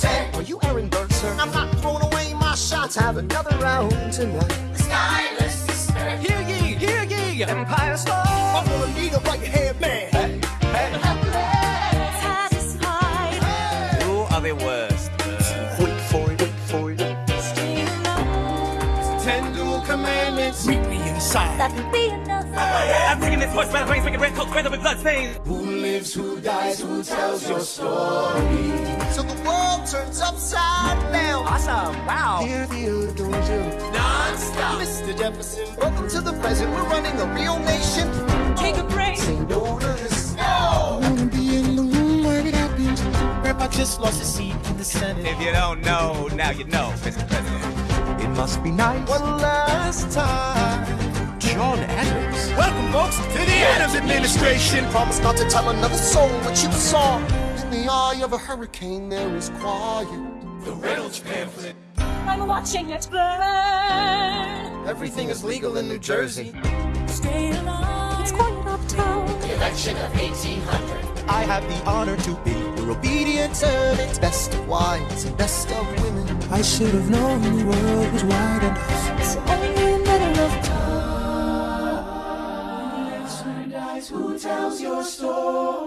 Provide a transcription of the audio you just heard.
Forte. Are you Aaron Burr, sir? I'm not throwing away my shots. Have another round tonight. Schuyler sister. Hear ye, hear ye, Empire Star. I'm gonna need a right hand man. Hey, hey. Satisfied. Who are the worst? Wait for it, wait for it. Ten duel commandments. Meet me inside. That would be enough. I'm taking this horse by the reins, making red coat, spread with blood stains. Who lives, who dies, who tells your story? So the world turns upside down. Awesome, wow. Hear the dojo. Non-stop. Mr. Jefferson, welcome to the present. We're running a real nation. Take a break. Say no to this. No! Wanna be in the room where it happens. Grandpa just lost his seat in the Senate. If you don't know, now you know, Mr. President. It must be nice. One last time. John Adams. Welcome, folks, to the Adams administration. Promise not to tell another soul what you saw. In the eye of a hurricane, there is quiet. The Reynolds pamphlet. I'm watching it burn. Everything is legal in New Jersey. Stay alone. It's quiet uptown. The Election of 1800. I have the honor to be your obedient servant. Best of wives and best of women. I should have known the world was wide enough. It's only a matter of time. Who tells your story?